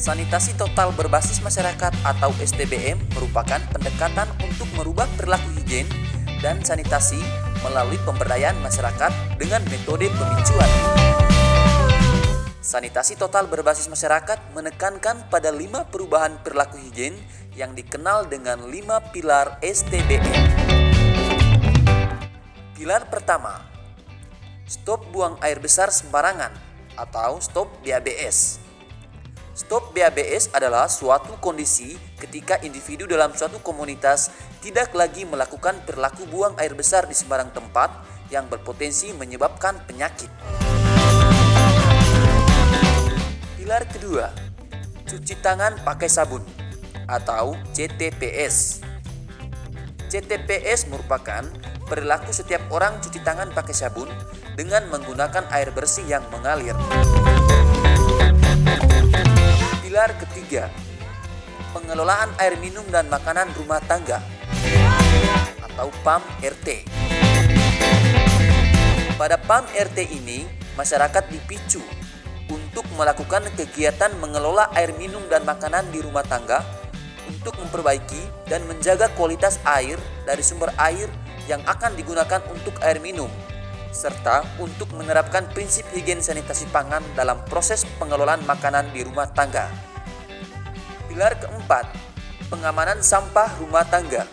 Sanitasi total berbasis masyarakat atau STBM merupakan pendekatan untuk merubah perilaku higien dan sanitasi melalui pemberdayaan masyarakat dengan metode pemicuan. Sanitasi total berbasis masyarakat menekankan pada lima perubahan perilaku higien yang dikenal dengan lima pilar STBM. Pilar pertama, stop buang air besar sembarangan atau stop BABS. Stop BABS adalah suatu kondisi ketika individu dalam suatu komunitas tidak lagi melakukan perilaku buang air besar di sembarang tempat yang berpotensi menyebabkan penyakit. Pilar kedua, cuci tangan pakai sabun atau CTPS. CTPS merupakan perilaku setiap orang cuci tangan pakai sabun dengan menggunakan air bersih yang mengalir. Ketiga, pengelolaan air minum dan makanan rumah tangga atau PAM RT. Pada PAM RT ini, masyarakat dipicu untuk melakukan kegiatan mengelola air minum dan makanan di rumah tangga untuk memperbaiki dan menjaga kualitas air dari sumber air yang akan digunakan untuk air minum serta untuk menerapkan prinsip higien sanitasi pangan dalam proses pengelolaan makanan di rumah tangga. Pilar keempat, pengamanan sampah rumah tangga.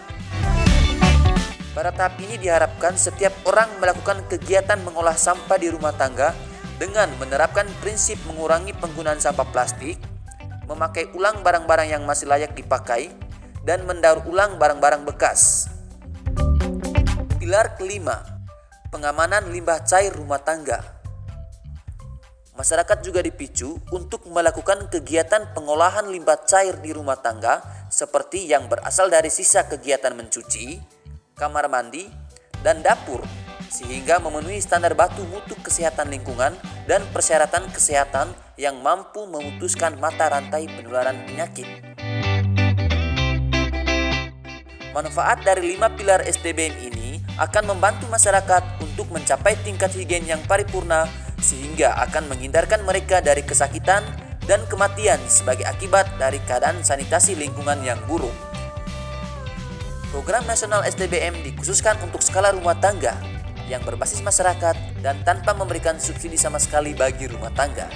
Pada tahap ini diharapkan setiap orang melakukan kegiatan mengolah sampah di rumah tangga dengan menerapkan prinsip mengurangi penggunaan sampah plastik, memakai ulang barang-barang yang masih layak dipakai, dan mendaur ulang barang-barang bekas. Pilar kelima, pengamanan limbah cair rumah tangga. Masyarakat juga dipicu untuk melakukan kegiatan pengolahan limbah cair di rumah tangga seperti yang berasal dari sisa kegiatan mencuci, kamar mandi, dan dapur sehingga memenuhi standar batu mutu kesehatan lingkungan dan persyaratan kesehatan yang mampu memutuskan mata rantai penularan penyakit. Manfaat dari lima pilar STBM ini akan membantu masyarakat untuk mencapai tingkat higien yang paripurna sehingga akan menghindarkan mereka dari kesakitan dan kematian sebagai akibat dari keadaan sanitasi lingkungan yang buruk. Program nasional STBM dikhususkan untuk skala rumah tangga yang berbasis masyarakat dan tanpa memberikan subsidi sama sekali bagi rumah tangga.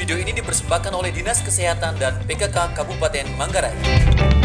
Video ini dipersembahkan oleh Dinas Kesehatan dan PKK Kabupaten Manggarai.